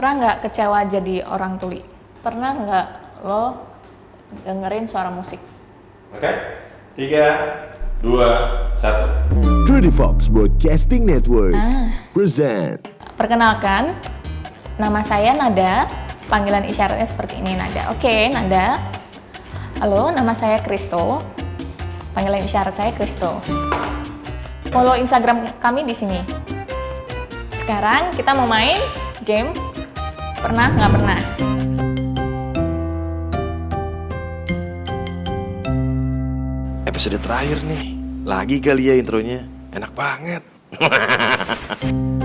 Pernah nggak kecewa jadi orang tuli? Pernah nggak lo dengerin suara musik? Oke, tiga, dua, satu. Rudy Fox Broadcasting Network Ah. present Perkenalkan, nama saya Nada. Panggilan isyaratnya seperti ini Nada. Oke, Nada. Halo, nama saya Kristo. Panggilan isyarat saya Kristo. Follow Instagram kami di sini. Sekarang kita mau main game pernah nggak pernah. Episode terakhir nih. Lagi kali ya intronya. Enak banget.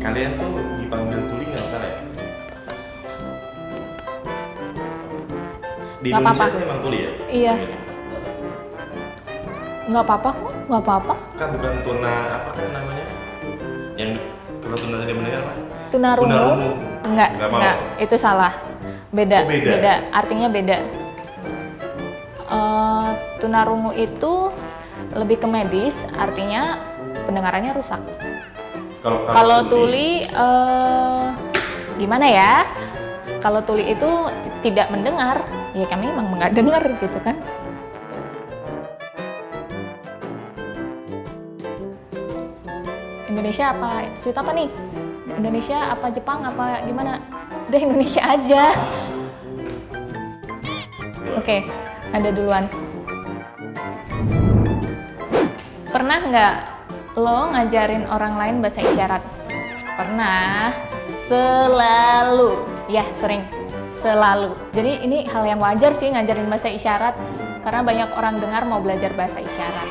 Kalian tuh dipanggil tuli nggak salah ya? Di Nggak Indonesia apa-apa. tuh emang tuli ya? Iya. Nggak apa-apa kok, nggak apa-apa. Kan bukan tuna apa kan namanya? Yang kalau tuna tadi mendengar apa? Tunarungu? Tunarungu. Enggak, Nggak mau. enggak. Itu salah. Beda, Oh, beda. Artinya beda. Eh, tunarungu itu lebih ke medis, artinya pendengarannya rusak. Kalau Kalau tuli, eh, gimana ya? Kalau tuli itu tidak mendengar, ya kami memang nggak dengar gitu kan. Indonesia apa? Sweet apa nih? Indonesia apa Jepang apa gimana? Udah Indonesia aja. Oke, ada duluan. Pernah nggak lo ngajarin orang lain bahasa isyarat? Pernah. Selalu. Ya, sering. Selalu. Jadi ini hal yang wajar sih ngajarin bahasa isyarat karena banyak orang dengar mau belajar bahasa isyarat.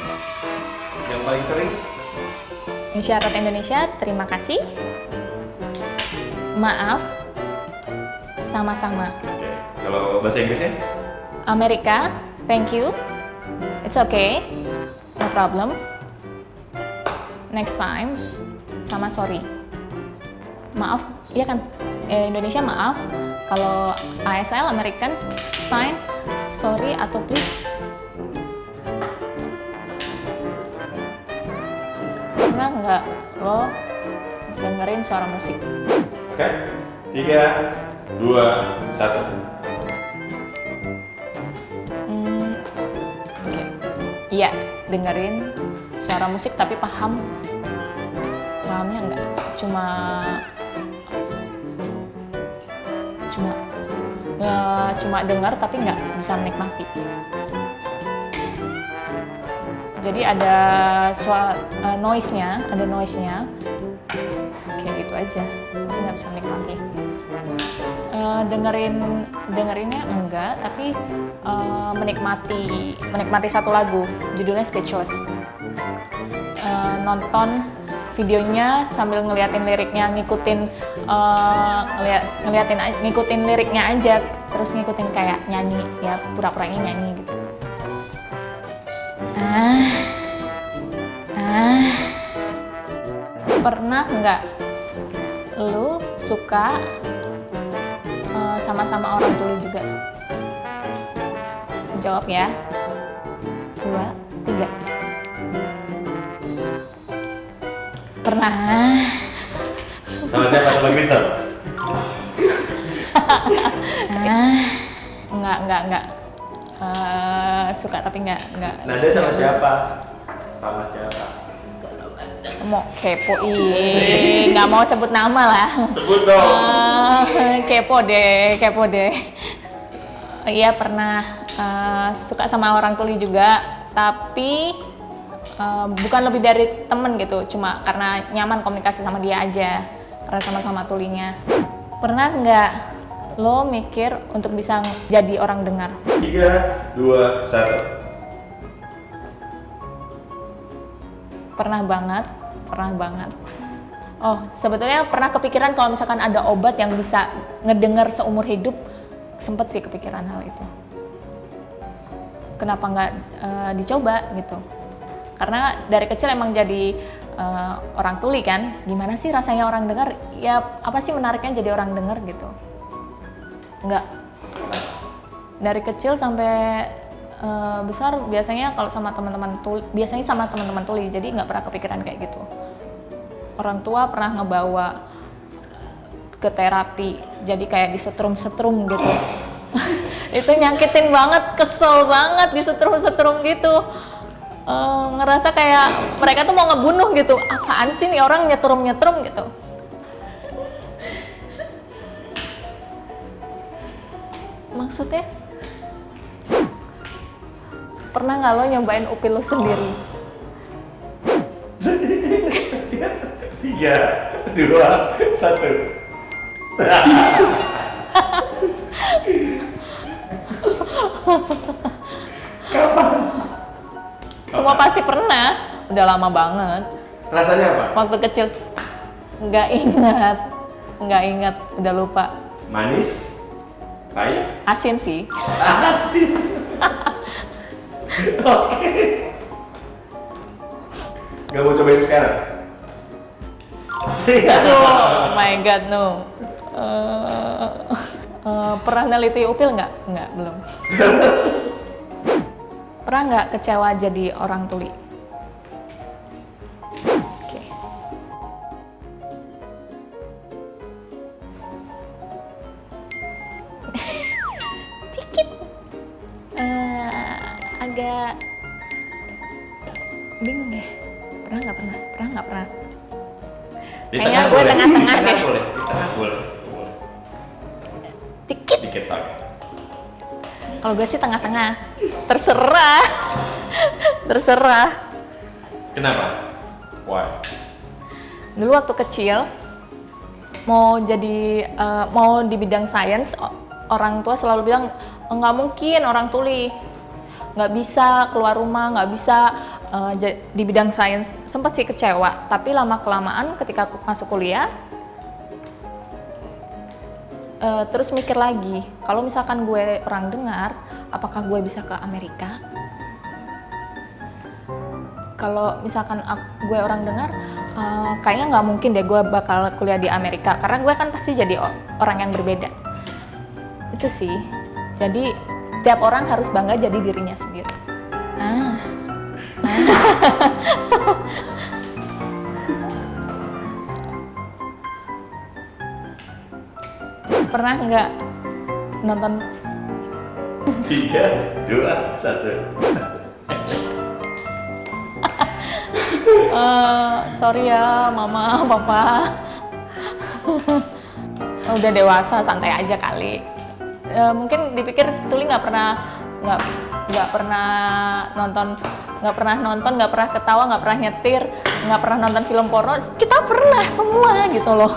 yang paling sering Isyarat Indonesia, terima kasih. Maaf. Sama-sama. Oke. Kalau bahasa Inggrisnya? Amerika, thank you. It's okay. No problem. Next time, sama sorry. Maaf, iya kan? Eh, Indonesia maaf. Kalau ASL American, sign sorry atau please. Pernah nggak lo dengerin suara musik? Oke. Tiga, dua, satu. Hmm, Oke, iya dengerin suara musik tapi paham pahamnya enggak cuma cuma ya, cuma dengar tapi nggak bisa menikmati jadi ada suara noise-nya ada noise-nya. Kayak gitu aja. Nggak bisa menikmati Eh, dengerin dengerinnya enggak tapi eh, menikmati menikmati satu lagu. Judulnya Speechless. Eh, nonton videonya sambil ngeliatin liriknya ngikutin eh, ngeliat ngeliatin ngikutin liriknya aja. Terus ngikutin kayak nyanyi ya pura-puranya nyanyi gitu ah ah pernah nggak lu suka eh, sama-sama orang tuli juga? Jawab ya. Dua, tiga. Pernah. Sama siapa? Sama Kristen? Ah, enggak, enggak, enggak. Eh, suka tapi enggak, enggak. Nada sama siapa? Sama siapa? Mau kepo, ih, nggak mau sebut nama lah. Sebut dong. Eh, kepo deh, kepo deh. Iya pernah eh, suka sama orang tuli juga, tapi eh, bukan lebih dari temen gitu, cuma karena nyaman komunikasi sama dia aja, karena sama-sama tulinya. Pernah nggak lo mikir untuk bisa jadi orang dengar? Tiga, dua, satu. Pernah banget, pernah banget. Oh, sebetulnya pernah kepikiran kalau misalkan ada obat yang bisa ngedenger seumur hidup, sempet sih kepikiran hal itu. Kenapa nggak eh, dicoba gitu? Karena dari kecil emang jadi eh, orang tuli kan, gimana sih rasanya orang dengar? Ya apa sih menariknya jadi orang dengar gitu? Nggak. Dari kecil sampai eh, besar biasanya kalau sama teman-teman tuli, biasanya sama teman-teman tuli, jadi nggak pernah kepikiran kayak gitu. Orang tua pernah ngebawa ke terapi, jadi kayak disetrum-setrum gitu. itu nyakitin banget, kesel banget disetrum-setrum gitu. Eh, ngerasa kayak mereka tuh mau ngebunuh gitu. Apaan sih nih orang nyetrum-nyetrum gitu. Maksudnya? Pernah nggak lo nyobain upil lo sendiri? Tiga, dua, satu. Semua pasti pernah. Udah lama banget. Rasanya apa? Waktu kecil nggak ingat, nggak ingat, udah lupa. Manis, pahit, Asin sih. asin. Oke. Gak mau cobain sekarang? Oh my god no. Eh, eh, pernah neliti upil nggak? Nggak, belum. pernah nggak kecewa jadi orang tuli? Agak bingung ya. Pernah nggak pernah? Pernah nggak pernah? Di Kayaknya gue tengah-tengah deh. boleh. Di tengah boleh. Dikit. Dikit tak. Kalau gue sih tengah-tengah. Terserah. Terserah. Kenapa? Why? Dulu waktu kecil mau jadi eh, mau di bidang sains orang tua selalu bilang "Oh, nggak mungkin orang tuli nggak bisa keluar rumah nggak bisa ja- di bidang sains. Sempat sih kecewa tapi lama kelamaan ketika aku masuk kuliah eh, terus mikir lagi kalau misalkan gue orang dengar apakah gue bisa ke Amerika? Kalau misalkan ak- gue orang dengar eh, kayaknya nggak mungkin deh gue bakal kuliah di Amerika karena gue kan pasti jadi orang yang berbeda. Itu sih. Jadi tiap orang harus bangga jadi dirinya sendiri. Ah. Pernah nggak nonton? Tiga, dua, satu. Eh, sorry ya mama papa. Udah dewasa santai aja kali Eh, mungkin dipikir Tuli nggak pernah nggak nggak pernah nonton nggak pernah nonton nggak pernah ketawa nggak pernah nyetir nggak pernah nonton film porno. Kita pernah semua gitu loh.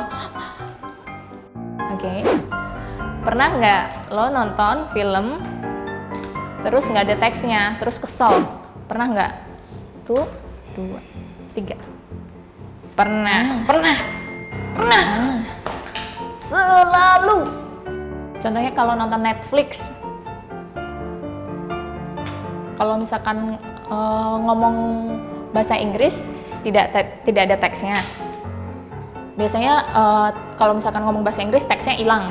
Oke. Pernah nggak lo nonton film terus nggak ada teksnya terus kesel? Pernah nggak? Tuh dua tiga. Pernah. Pernah. Pernah. Selalu contohnya kalau nonton Netflix kalau misalkan eh, ngomong bahasa Inggris tidak tidak ada teksnya. Biasanya eh, kalau misalkan ngomong bahasa Inggris teksnya hilang.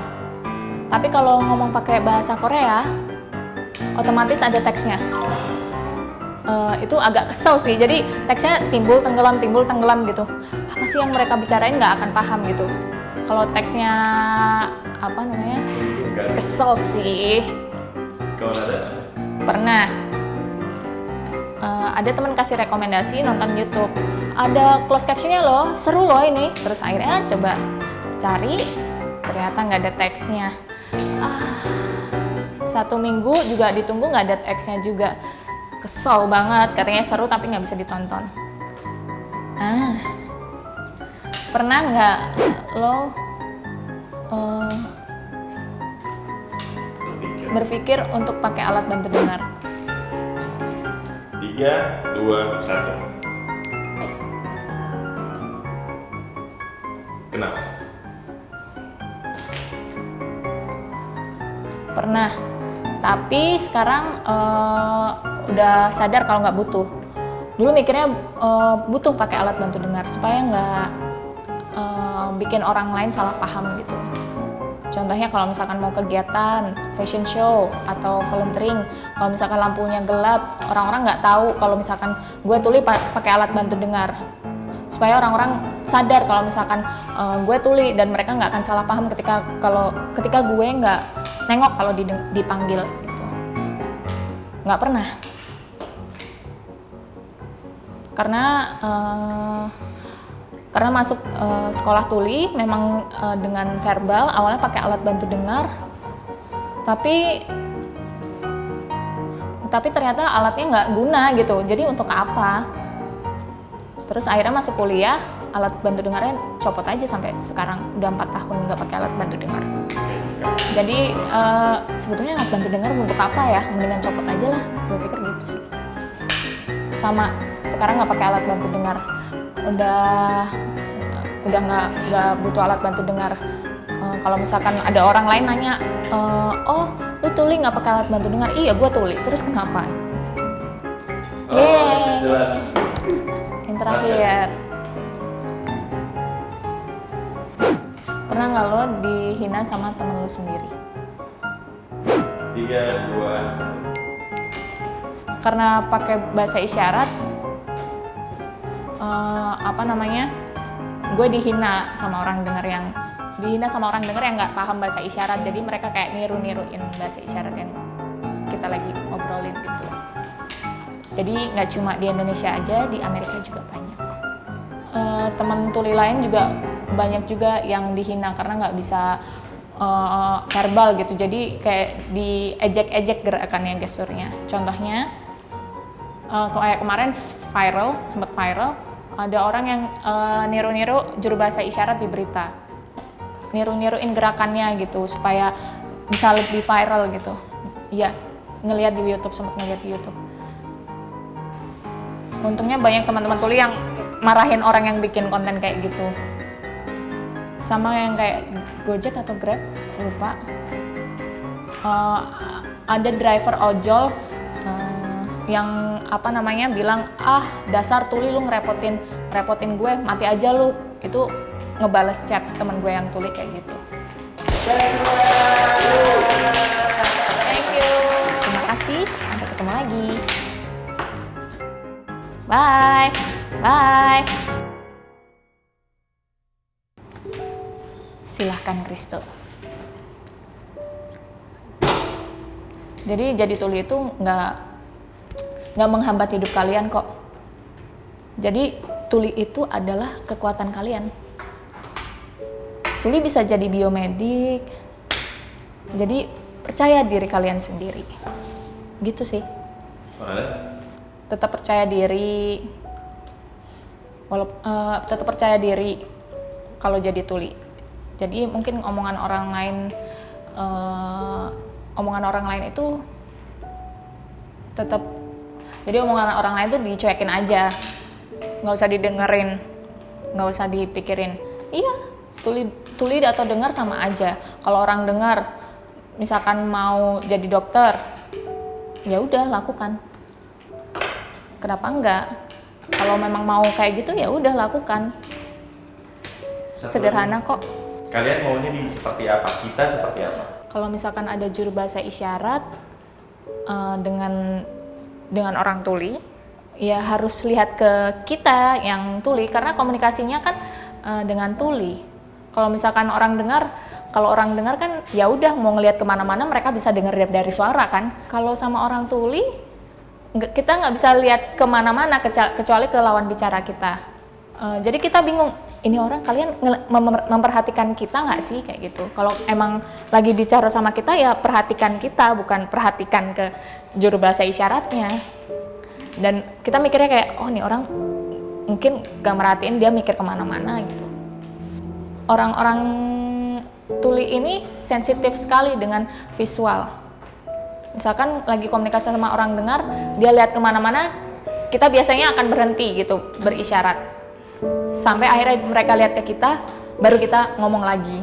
Tapi kalau ngomong pakai bahasa Korea otomatis ada teksnya. Eh, itu agak kesel sih. Jadi teksnya timbul tenggelam timbul tenggelam gitu. Apa sih yang mereka bicarain? Nggak akan paham gitu kalau teksnya apa namanya? Kesel sih. Ada. pernah. Eh, ada teman kasih rekomendasi nonton YouTube. Ada closed captionnya loh seru loh ini. Terus akhirnya coba cari ternyata nggak ada teksnya. Ah, satu minggu juga ditunggu nggak ada teksnya juga. Kesel banget katanya seru tapi nggak bisa ditonton. Ah pernah nggak lo Berpikir. berpikir untuk pakai alat bantu dengar Tiga, dua, satu. Kenapa? Pernah. Tapi sekarang eh, udah sadar kalau nggak butuh. Dulu mikirnya eh, butuh pakai alat bantu dengar supaya nggak eh, bikin orang lain salah paham gitu. Contohnya kalau misalkan mau kegiatan, fashion show, atau volunteering, kalau misalkan lampunya gelap, orang-orang nggak tahu kalau misalkan gue tuli pa- pakai alat bantu dengar. Supaya orang-orang sadar kalau misalkan eh, gue tuli dan mereka nggak akan salah paham ketika kalau ketika gue nggak nengok kalau dipanggil gitu. Nggak pernah. Karena eh, karena masuk eh, sekolah tuli memang eh, dengan verbal awalnya pakai alat bantu dengar. Tapi tapi ternyata alatnya nggak guna gitu. Jadi untuk apa? Terus akhirnya masuk kuliah alat bantu dengarnya copot aja sampai sekarang. Udah empat tahun nggak pakai alat bantu dengar. Jadi eh, sebetulnya alat bantu dengar untuk apa ya? Mendingan copot aja lah. Gue pikir gitu sih. Sama sekarang nggak pakai alat bantu dengar udah udah nggak nggak butuh alat bantu dengar Eh, kalau misalkan ada orang lain nanya eh, oh lu tuli nggak pakai alat bantu dengar iya gue tuli terus kenapa Oh, Yeay. is jelas. yang terakhir pernah nggak lo dihina sama temen lo sendiri Tiga, dua, satu. karena pakai bahasa isyarat apa namanya gue dihina sama orang denger yang dihina sama orang denger yang nggak paham bahasa isyarat. Jadi mereka kayak niru-niruin bahasa isyarat yang kita lagi ngobrolin gitu. Jadi nggak cuma di Indonesia aja di Amerika juga banyak. Eh, teman tuli lain juga banyak juga yang dihina karena nggak bisa eh, verbal gitu. Jadi kayak diejek-ejek gerakannya gesturnya. Contohnya eh, kayak kemarin viral sempat viral ada orang yang eh, niru-niru juru bahasa isyarat di berita. Niru-niruin gerakannya gitu supaya bisa lebih viral gitu. Iya ngelihat di YouTube sempat ngelihat di YouTube. Untungnya banyak teman-teman tuli yang marahin orang yang bikin konten kayak gitu. Sama yang kayak Gojek atau Grab lupa. Eh, ada driver ojol yang apa namanya bilang ah dasar tuli lu ngerepotin ngerepotin gue mati aja lu. Itu ngebales chat temen gue yang tuli kayak gitu. Thank you. Terima kasih. Sampai ketemu lagi. Bye. Bye. Silahkan Kristo. Jadi jadi tuli itu nggak nggak menghambat hidup kalian kok. Jadi tuli itu adalah kekuatan kalian. Tuli bisa jadi biomedik. Jadi percaya diri kalian sendiri. Gitu sih. Mana? tetap percaya diri. Walaupun tetap percaya diri kalau jadi tuli. Jadi mungkin omongan orang lain eh, omongan orang lain itu tetap jadi omongan orang lain tuh dicuekin aja. Nggak usah didengerin. Nggak usah dipikirin. Iya tuli tuli atau dengar sama aja. Kalau orang dengar misalkan mau jadi dokter ya udah lakukan. Kenapa enggak kalau memang mau kayak gitu ya udah lakukan. Satu sederhana kok. Kalian maunya di seperti apa? Kita seperti apa? kalau misalkan ada juru bahasa isyarat eh, dengan dengan orang tuli ya harus lihat ke kita yang tuli karena komunikasinya kan eh, dengan tuli. Kalau misalkan orang dengar kalau orang dengar kan ya udah mau ngelihat ke mana-mana mereka bisa dengar dari, suara kan. Kalau sama orang tuli kita nggak bisa lihat ke mana-mana kecuali ke lawan bicara kita Eh, jadi kita bingung ini orang kalian memperhatikan kita nggak sih? Kayak gitu. Kalau emang lagi bicara sama kita ya perhatikan kita bukan perhatikan ke juru bahasa isyaratnya. Dan kita mikirnya kayak oh nih orang mungkin gak merhatiin dia mikir ke mana-mana gitu. Orang-orang tuli ini sensitif sekali dengan visual. Misalkan lagi komunikasi sama orang dengar dia lihat ke mana-mana kita biasanya akan berhenti gitu berisyarat sampai akhirnya mereka lihat ke kita baru kita ngomong lagi